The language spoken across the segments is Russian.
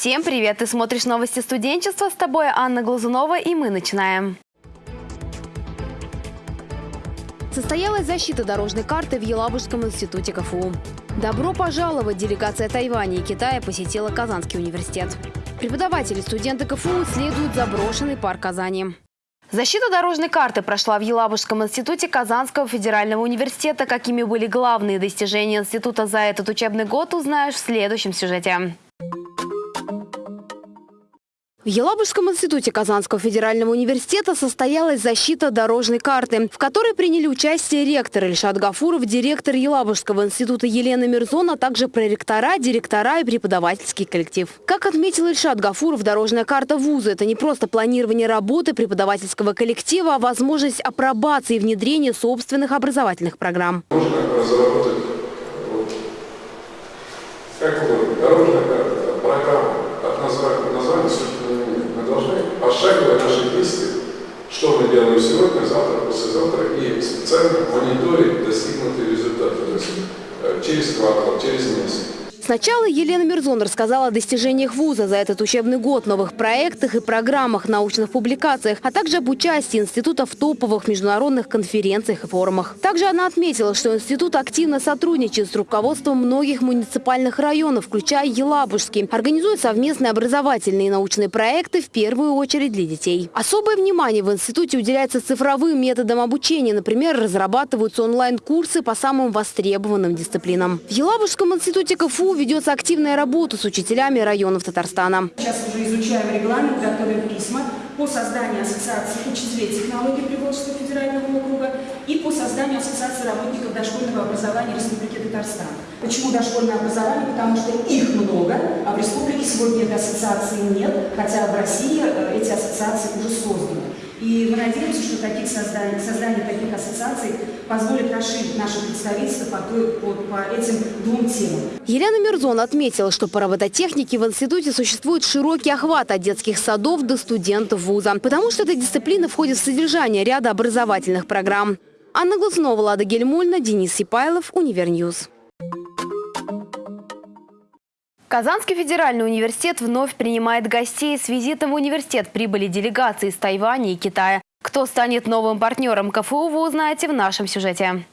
Всем привет! Ты смотришь новости студенчества. С тобой Анна Глазунова и мы начинаем. Состоялась защита дорожной карты в Елабужском институте КФУ. Добро пожаловать! Делегация Тайваня и Китая посетила Казанский университет. Преподаватели студенты КФУ исследуют заброшенный парк Казани. Защита дорожной карты прошла в Елабужском институте Казанского федерального университета. Какими были главные достижения института за этот учебный год, узнаешь в следующем сюжете. Елабужском институте Казанского федерального университета состоялась защита дорожной карты, в которой приняли участие ректор Ильшат Гафуров, директор Елабужского института Елена Мирзон, а также проректора, директора и преподавательский коллектив. Как отметил Ильшат Гафуров, дорожная карта вуза – это не просто планирование работы преподавательского коллектива, а возможность апробации и внедрения собственных образовательных программ. Можно разработать вот, как угодно, дорожная карта, программа, от названия, названия собственно, нет. Мы должны пошагово наши действия, что мы делаем сегодня, завтра, послезавтра, и специально мониторить достигнутые результаты, то есть э, квартал, через месяц. Сначала Елена Мирзон рассказала о достижениях вуза за этот учебный год, новых проектах и программах, научных публикациях, а также об участии института в топовых международных конференциях и форумах. Также она отметила, что институт активно сотрудничает с руководством многих муниципальных районов, включая Елабужский, организует совместные образовательные и научные проекты в первую очередь для детей. Особое внимание в институте уделяется цифровым методам обучения. Например, разрабатываются онлайн-курсы по самым востребованным дисциплинам. В Елабужском институте КФУ ведется активная работа с учителями районов Татарстана. Сейчас уже изучаем регламент, готовим письма по созданию ассоциации учителей технологий Приволжского федерального округа и по созданию ассоциации работников дошкольного образования Республики Татарстан. Почему дошкольное образование? Потому что их много, а в республике сегодня этой ассоциации нет, хотя в России э, эти ассоциации уже созданы. И мы надеемся, что таких создание, создание таких ассоциаций позволит расширить наше представительство по, той, по, по этим двум темам. Елена Мирзон отметила, что по робототехнике в институте существует широкий охват от детских садов до студентов вуза, потому что эта дисциплина входит в содержание ряда образовательных программ. Анна Глазунова, Лада Гельмульна, Денис Сипайлов, Univer News. Казанский федеральный университет вновь принимает гостей. С визитом в университет прибыли делегации из Тайваня и Китая. Кто станет новым партнером КФУ, вы узнаете в нашем сюжете.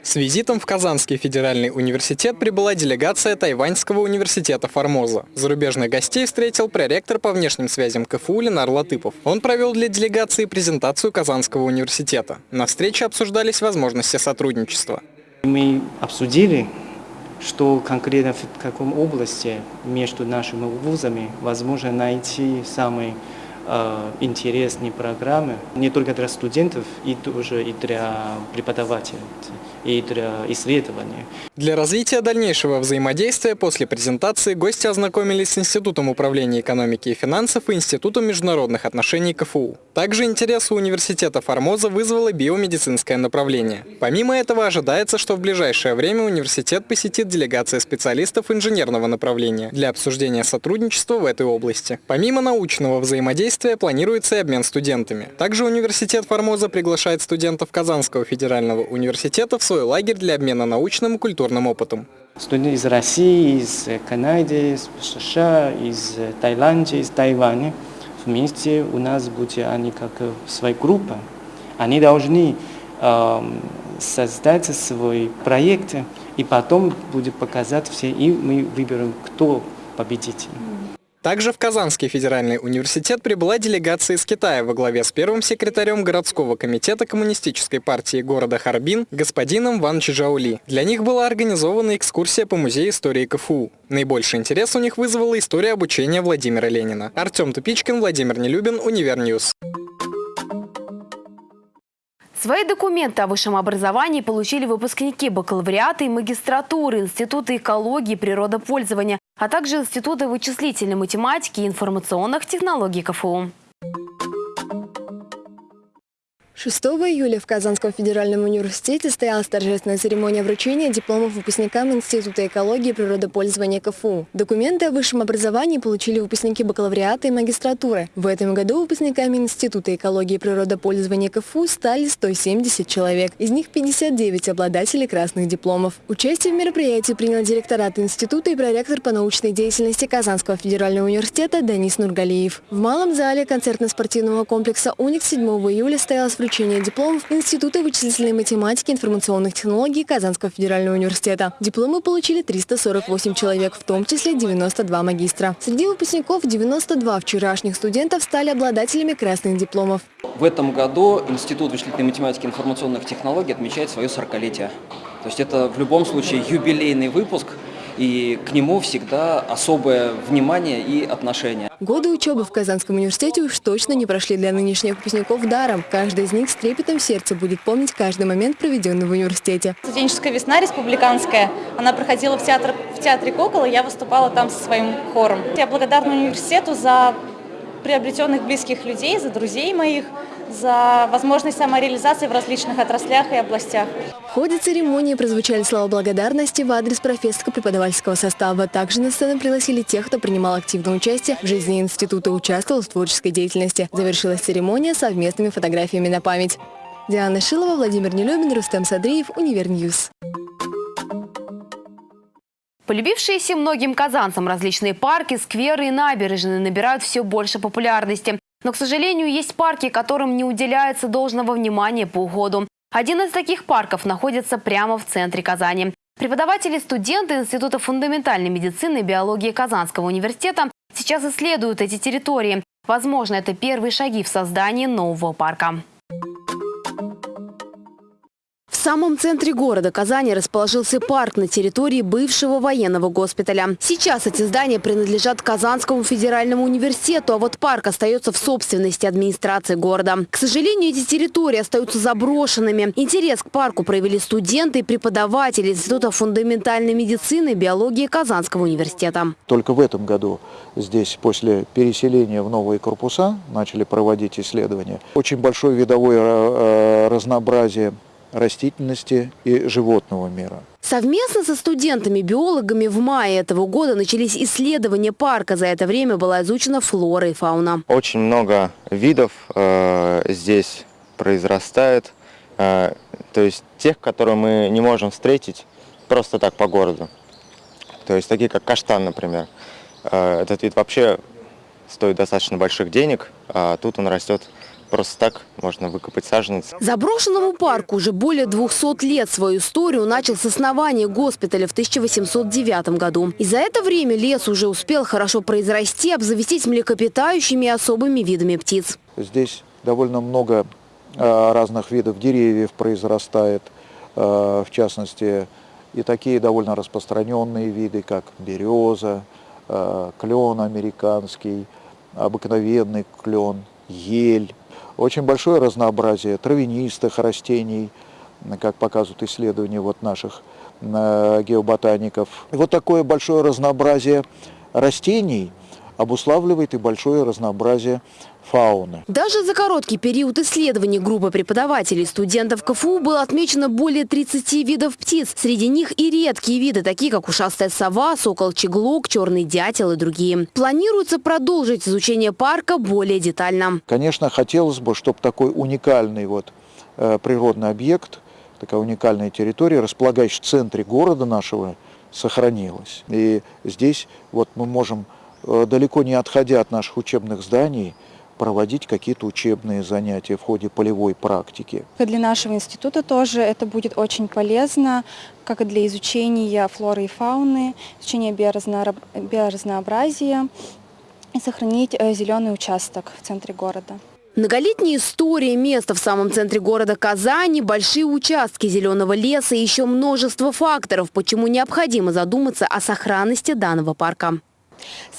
С визитом в Казанский федеральный университет прибыла делегация Тайваньского университета Формоза. Зарубежных гостей встретил проректор по внешним связям КФУ Ленар Латыпов. Он провел для делегации презентацию Казанского университета. На встрече обсуждались возможности сотрудничества. Мы обсудили что конкретно в каком области между нашими вузами возможно найти самые интересные программы не только для студентов, и тоже и для преподавателей и для исследования. Для развития дальнейшего взаимодействия после презентации гости ознакомились с Институтом управления экономики и финансов и Институтом международных отношений КФУ. Также интерес у университета Формоза вызвало биомедицинское направление. Помимо этого ожидается, что в ближайшее время университет посетит делегация специалистов инженерного направления для обсуждения сотрудничества в этой области. Помимо научного взаимодействия планируется и обмен студентами. Также университет Формоза приглашает студентов Казанского федерального университета в свой лагерь для обмена научным и культурным опытом. Студенты из России, из Канады, из США, из Таиланда, из Тайваня вместе у нас будут они как своя группа. Они должны э, создать свой проект и потом будет показать все, и мы выберем, кто победитель. Также в Казанский федеральный университет прибыла делегация из Китая во главе с первым секретарем городского комитета Коммунистической партии города Харбин господином Ван Чжаули. Для них была организована экскурсия по музею истории КФУ. Наибольший интерес у них вызвала история обучения Владимира Ленина. Артем Тупичкин, Владимир Нелюбин, Univer News. Свои документы о высшем образовании получили выпускники бакалавриата и магистратуры Института экологии и природопользования, а также Института вычислительной математики и информационных технологий КФУ. 6 июля в Казанском федеральном университете состоялась торжественная церемония вручения дипломов выпускникам Института экологии и природопользования КФУ. Документы о высшем образовании получили выпускники бакалавриата и магистратуры. В этом году выпускниками Института экологии и природопользования КФУ стали 170 человек. Из них 59 обладателей красных дипломов. Участие в мероприятии принял директорат института и проректор по научной деятельности Казанского федерального университета Данис Нургалиев. В малом зале концертно-спортивного комплекса «Уник» 7 июля состоялась вручение дипломов Института вычислительной математики и информационных технологий Казанского федерального университета. Дипломы получили 348 человек, в том числе 92 магистра. Среди выпускников 92 вчерашних студентов стали обладателями красных дипломов. В этом году Институт вычислительной математики и информационных технологий отмечает свое 40-летие. То есть это в любом случае юбилейный выпуск, и к нему всегда особое внимание и отношение. Годы учебы в Казанском университете уж точно не прошли для нынешних выпускников даром. Каждый из них с трепетом в сердце будет помнить каждый момент, проведенный в университете. Студенческая весна республиканская, она проходила в, театр, в театре «Кукол», и я выступала там со своим хором. Я благодарна университету за приобретенных близких людей, за друзей моих, за возможность самореализации в различных отраслях и областях. В ходе церемонии прозвучали слова благодарности в адрес профессорско-преподавательского состава. Также на сцену пригласили тех, кто принимал активное участие в жизни института и участвовал в творческой деятельности. Завершилась церемония совместными фотографиями на память. Диана Шилова, Владимир Нелюбин, Рустем Садриев, Univer News. Полюбившиеся многим казанцам различные парки, скверы и набережные набирают все больше популярности. Но, к сожалению, есть парки, которым не уделяется должного внимания по уходу. Один из таких парков находится прямо в центре Казани. Преподаватели студенты Института фундаментальной медицины и биологии Казанского университета сейчас исследуют эти территории. Возможно, это первые шаги в создании нового парка. Самом центре города Казани расположился парк на территории бывшего военного госпиталя. Сейчас эти здания принадлежат Казанскому федеральному университету, а вот парк остается в собственности администрации города. К сожалению, эти территории остаются заброшенными. Интерес к парку проявили студенты и преподаватели Института фундаментальной медицины и биологии Казанского университета. Только в этом году здесь после переселения в новые корпуса начали проводить исследования. Очень большое видовое э, разнообразие растительности и животного мира. Совместно со студентами-биологами в мае этого года начались исследования парка. За это время была изучена флора и фауна. Очень много видов э, здесь произрастает, э, то есть тех, которые мы не можем встретить просто так по городу. То есть такие как каштан, например. Э, этот вид вообще стоит достаточно больших денег, а тут он растет Просто так можно выкопать саженец. Заброшенному парку уже более 200 лет. Свою историю начал с основания госпиталя в 1809 году. И за это время лес уже успел хорошо произрасти, обзавестись млекопитающими и особыми видами птиц. Здесь довольно много э, разных видов деревьев произрастает, э, в частности, и такие довольно распространенные виды, как береза, э, клен американский, обыкновенный клен, ель. Очень большое разнообразие травянистых растений, как показывают исследования вот наших э, геоботаников. И вот такое большое разнообразие растений обуславливает и большое разнообразие фауны. Даже за короткий период исследований группы преподавателей студентов КФУ было отмечено более 30 видов птиц. Среди них и редкие виды, такие как ушастая сова, сокол-чеглок, черный дятел и другие. Планируется продолжить изучение парка более детально. Конечно, хотелось бы, чтобы такой уникальный вот, э, природный объект, такая уникальная территория, располагающая в центре города нашего, сохранилась. И здесь вот мы можем, далеко не отходя от наших учебных зданий, проводить какие-то учебные занятия в ходе полевой практики. Для нашего института тоже это будет очень полезно, как и для изучения флоры и фауны, изучения биоразнообразия и сохранить э, зеленый участок в центре города. Многолетняя история места в самом центре города Казани, большие участки зеленого леса и еще множество факторов, почему необходимо задуматься о сохранности данного парка.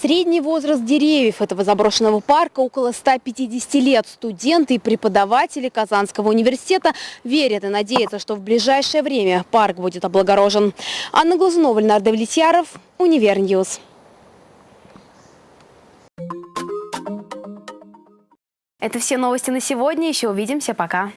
Средний возраст деревьев этого заброшенного парка около 150 лет. Студенты и преподаватели Казанского университета верят и надеются, что в ближайшее время парк будет облагорожен. Анна Глазунова, Ленар Давлетьяров, Univer News. Это все новости на сегодня. Еще увидимся. Пока.